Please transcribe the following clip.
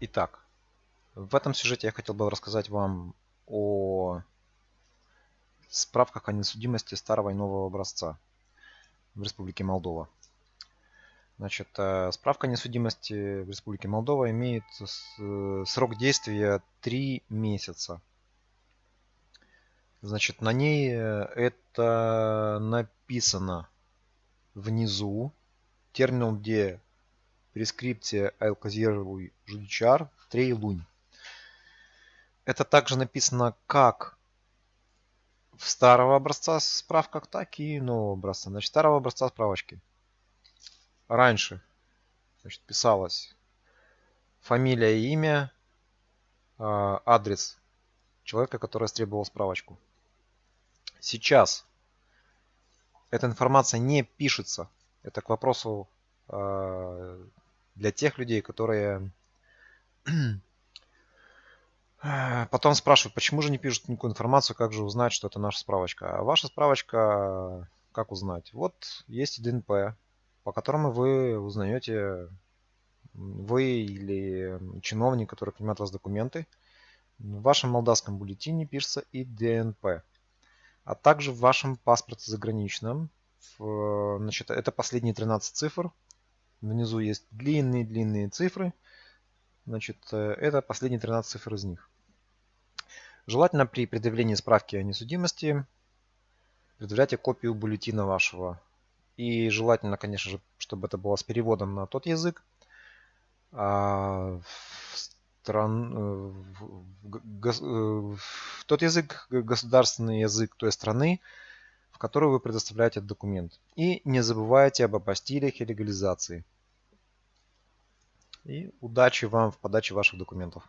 Итак, в этом сюжете я хотел бы рассказать вам о справках о несудимости старого и нового образца в Республике Молдова. Значит, э, справка о несудимости в Республике Молдова имеет э, срок действия 3 месяца. Значит, на ней э, это написано внизу. Терминал, где прескрипция Айлказировой жудичар 3 лунь. Это также написано как в старого образца справках, так и нового образца. Значит, старого образца справочки. Раньше значит, писалось фамилия и имя, а, адрес человека, который требовал справочку. Сейчас эта информация не пишется. Это к вопросу а, для тех людей, которые потом спрашивают, почему же не пишут никакую информацию, как же узнать, что это наша справочка. А ваша справочка, как узнать? Вот есть ДНП, по которому вы узнаете, вы или чиновник, который принимает у вас документы, в вашем молдавском бюллетене пишется и ДНП. А также в вашем паспорте заграничном, значит, это последние 13 цифр, Внизу есть длинные-длинные цифры. Значит, э, это последние 13 цифр из них. Желательно при предъявлении справки о несудимости предъявляйте копию бюллетена вашего. И желательно, конечно же, чтобы это было с переводом на тот язык, а в, стран... Э, в, э, в тот язык, государственный язык той страны, в которую вы предоставляете документ. И не забывайте об апостилях и легализации. И удачи вам в подаче ваших документов.